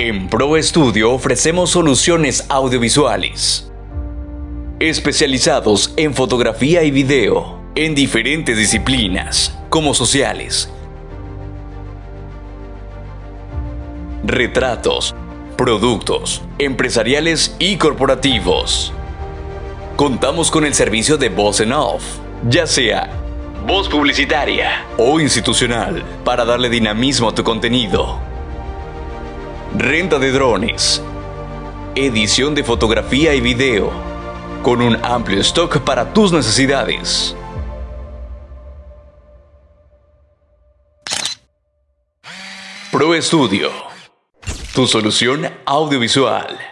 En Pro Studio ofrecemos soluciones audiovisuales especializados en fotografía y video en diferentes disciplinas como sociales, retratos, productos, empresariales y corporativos. Contamos con el servicio de voz en off, ya sea voz publicitaria o institucional, para darle dinamismo a tu contenido. Renta de drones, edición de fotografía y video, con un amplio stock para tus necesidades. Pro Studio, tu solución audiovisual.